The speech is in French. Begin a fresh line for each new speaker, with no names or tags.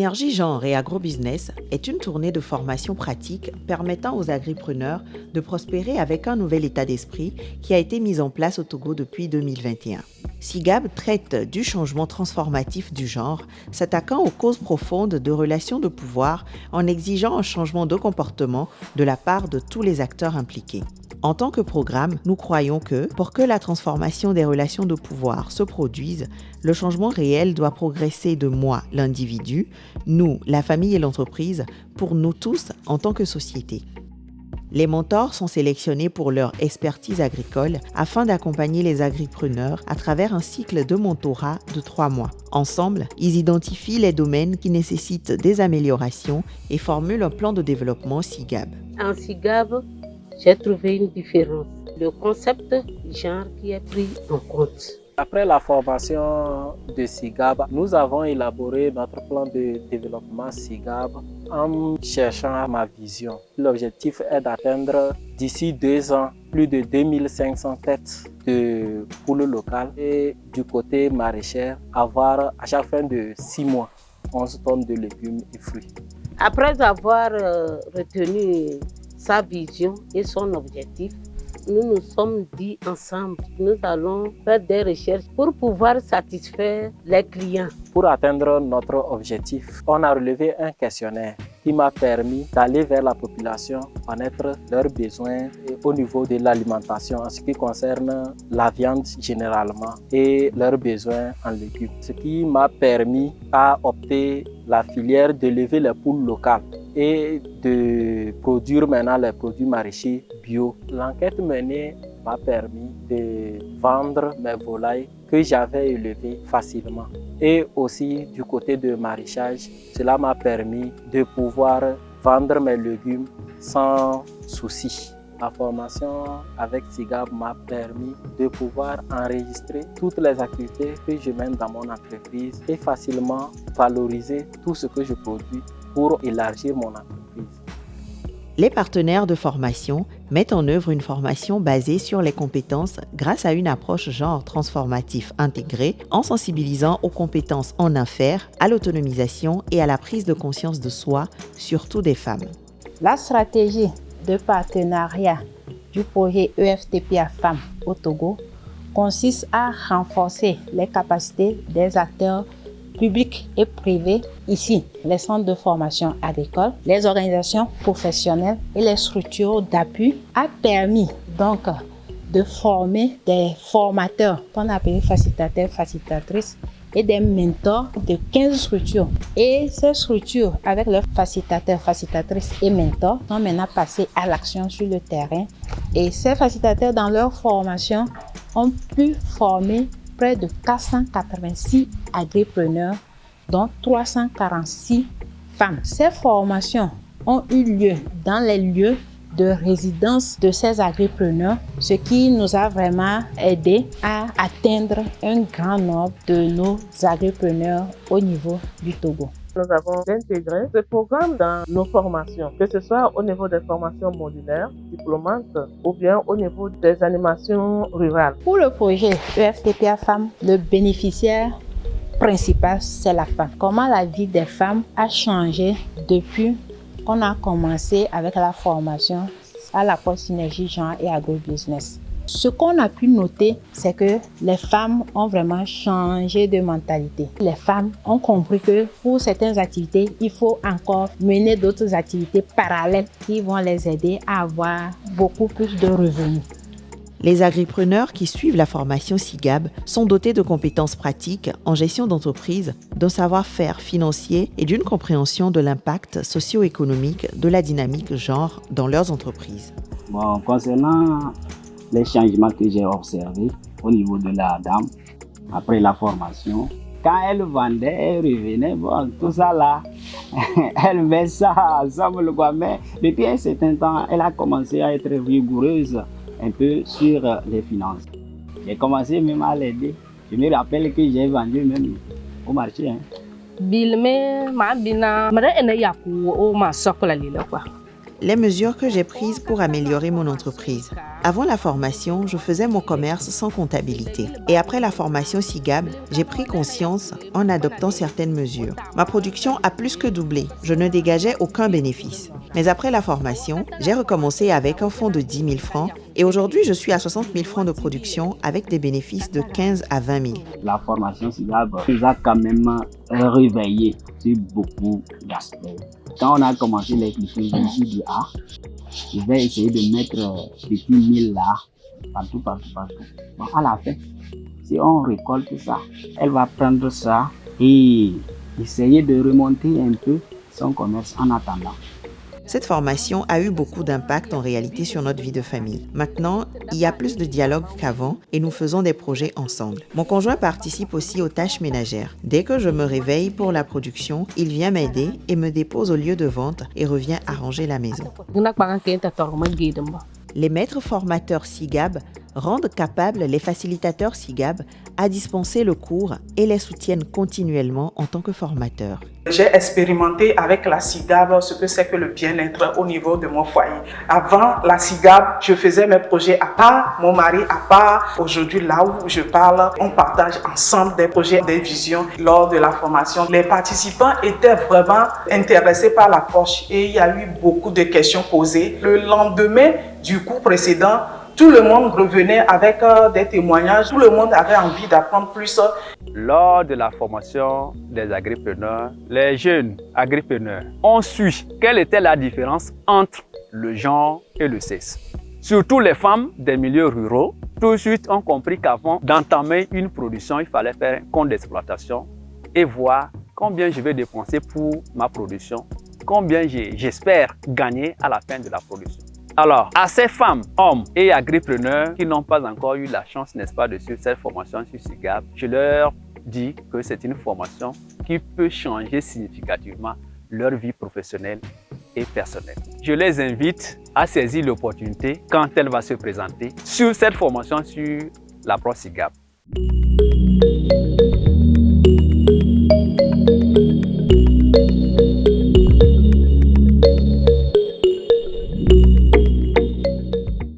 Synergie Genre et Agrobusiness est une tournée de formation pratique permettant aux agripreneurs de prospérer avec un nouvel état d'esprit qui a été mis en place au Togo depuis 2021. SIGAB traite du changement transformatif du genre, s'attaquant aux causes profondes de relations de pouvoir en exigeant un changement de comportement de la part de tous les acteurs impliqués. En tant que programme, nous croyons que pour que la transformation des relations de pouvoir se produise, le changement réel doit progresser de moi, l'individu, nous, la famille et l'entreprise, pour nous tous en tant que société. Les mentors sont sélectionnés pour leur expertise agricole afin d'accompagner les agripreneurs à travers un cycle de mentorat de trois mois. Ensemble, ils identifient les domaines qui nécessitent des améliorations et formulent un plan de développement SIGAB.
En SIGAB, j'ai trouvé une différence. Le concept genre qui est pris en compte.
Après la formation de SIGAB, nous avons élaboré notre plan de développement SIGAB en cherchant ma vision. L'objectif est d'atteindre d'ici deux ans plus de 2500 têtes de poules locales et du côté maraîcher, avoir à chaque fin de six mois 11 tonnes de légumes et fruits.
Après avoir euh, retenu sa vision et son objectif, nous nous sommes dit ensemble, nous allons faire des recherches pour pouvoir satisfaire les clients.
Pour atteindre notre objectif, on a relevé un questionnaire qui m'a permis d'aller vers la population, connaître leurs besoins au niveau de l'alimentation en ce qui concerne la viande généralement et leurs besoins en légumes. Ce qui m'a permis à opter la filière de lever les poules locales et de produire maintenant les produits maraîchers bio. L'enquête menée m'a permis de vendre mes volailles que j'avais élevées facilement. Et aussi du côté de maraîchage, cela m'a permis de pouvoir vendre mes légumes sans souci. La formation avec SIGAB m'a permis de pouvoir enregistrer toutes les activités que je mène dans mon entreprise et facilement valoriser tout ce que je produis pour élargir mon entreprise.
Les partenaires de formation mettent en œuvre une formation basée sur les compétences grâce à une approche genre transformatif intégrée en sensibilisant aux compétences en affaires, à l'autonomisation et à la prise de conscience de soi, surtout des femmes.
La stratégie de partenariat du projet EFTPA Femmes au Togo consiste à renforcer les capacités des acteurs publics et privés, ici les centres de formation agricole, les organisations professionnelles et les structures d'appui, a permis donc de former des formateurs qu'on appelle facilitateurs, facilitatrices et des mentors de 15 structures. Et ces structures, avec leurs facilitateurs, facilitatrices et mentors, sont maintenant passés à l'action sur le terrain. Et ces facilitateurs, dans leur formation, ont pu former de 486 agripreneurs, dont 346 femmes. Ces formations ont eu lieu dans les lieux de résidence de ces agripreneurs, ce qui nous a vraiment aidé à atteindre un grand nombre de nos agripreneurs au niveau du Togo.
Nous avons intégré ce programme dans nos formations, que ce soit au niveau des formations modulaires, diplômantes ou bien au niveau des animations rurales.
Pour le projet EFTPA Femmes, le bénéficiaire principal, c'est la femme. Comment la vie des femmes a changé depuis on a commencé avec la formation à la poste synergie genre et agrobusiness? Ce qu'on a pu noter, c'est que les femmes ont vraiment changé de mentalité. Les femmes ont compris que pour certaines activités, il faut encore mener d'autres activités parallèles qui vont les aider à avoir beaucoup plus de revenus.
Les agripreneurs qui suivent la formation SIGAB sont dotés de compétences pratiques en gestion d'entreprise, d'un savoir-faire financier et d'une compréhension de l'impact socio-économique de la dynamique genre dans leurs entreprises.
Bon, concernant les changements que j'ai observés au niveau de la dame après la formation, quand elle vendait, elle revenait, bon, tout ça là, elle met ça ensemble, quoi. Mais depuis un certain temps, elle a commencé à être rigoureuse un peu sur les finances. J'ai commencé même à l'aider. Je me rappelle que j'ai vendu même au marché. Hein.
Les mesures que j'ai prises pour améliorer mon entreprise. Avant la formation, je faisais mon commerce sans comptabilité. Et après la formation SIGAB, j'ai pris conscience en adoptant certaines mesures. Ma production a plus que doublé. Je ne dégageais aucun bénéfice. Mais après la formation, j'ai recommencé avec un fonds de 10 000 francs et aujourd'hui, je suis à 60 000 francs de production avec des bénéfices de 15 à 20 000.
La formation SIGAB nous a quand même réveillé sur beaucoup d'aspects. Quand on a commencé je me suis dit, ah, je vais essayer de mettre des petits mille là, partout, partout, partout. Bon, à la fin, si on récolte ça, elle va prendre ça et essayer de remonter un peu son commerce en attendant.
Cette formation a eu beaucoup d'impact en réalité sur notre vie de famille. Maintenant, il y a plus de dialogue qu'avant et nous faisons des projets ensemble. Mon conjoint participe aussi aux tâches ménagères. Dès que je me réveille pour la production, il vient m'aider et me dépose au lieu de vente et revient arranger la maison. Les maîtres formateurs SIGAB rendent capables les facilitateurs SIGAB à dispenser le cours et les soutiennent continuellement en tant que formateurs.
J'ai expérimenté avec la SIGAB ce que c'est que le bien-être au niveau de mon foyer. Avant la SIGAB, je faisais mes projets à part, mon mari à part. Aujourd'hui, là où je parle, on partage ensemble des projets, des visions lors de la formation. Les participants étaient vraiment intéressés par l'approche et il y a eu beaucoup de questions posées. Le lendemain du cours précédent, tout le monde revenait avec euh, des témoignages, tout le monde avait envie d'apprendre plus.
Lors de la formation des agripreneurs, les jeunes agripreneurs ont su quelle était la différence entre le genre et le sexe. Surtout les femmes des milieux ruraux, tout de suite ont compris qu'avant d'entamer une production, il fallait faire un compte d'exploitation et voir combien je vais dépenser pour ma production, combien j'espère gagner à la fin de la production. Alors, à ces femmes, hommes et agripreneurs qui n'ont pas encore eu la chance, n'est-ce pas, de suivre cette formation sur SIGAP, je leur dis que c'est une formation qui peut changer significativement leur vie professionnelle et personnelle. Je les invite à saisir l'opportunité quand elle va se présenter sur cette formation sur l'approche SIGAP.